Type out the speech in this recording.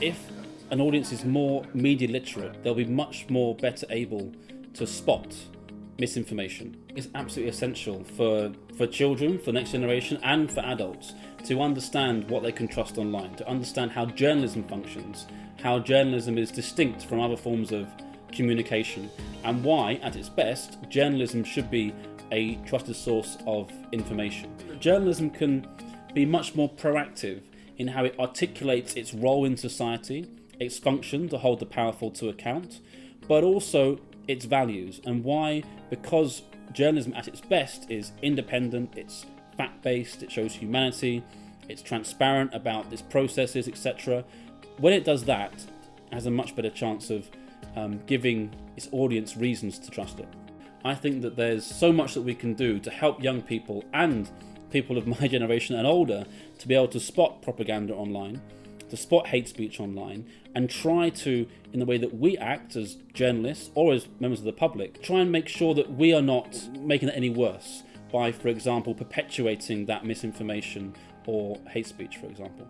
if an audience is more media literate, they'll be much more better able to spot misinformation. It's absolutely essential for, for children, for next generation, and for adults to understand what they can trust online, to understand how journalism functions, how journalism is distinct from other forms of communication, and why, at its best, journalism should be a trusted source of information. Journalism can be much more proactive in how it articulates its role in society, its function to hold the powerful to account, but also its values and why, because journalism at its best is independent, it's fact based, it shows humanity, it's transparent about its processes, etc. When it does that, it has a much better chance of um, giving its audience reasons to trust it. I think that there's so much that we can do to help young people and people of my generation and older to be able to spot propaganda online, to spot hate speech online, and try to, in the way that we act as journalists or as members of the public, try and make sure that we are not making it any worse by, for example, perpetuating that misinformation or hate speech, for example.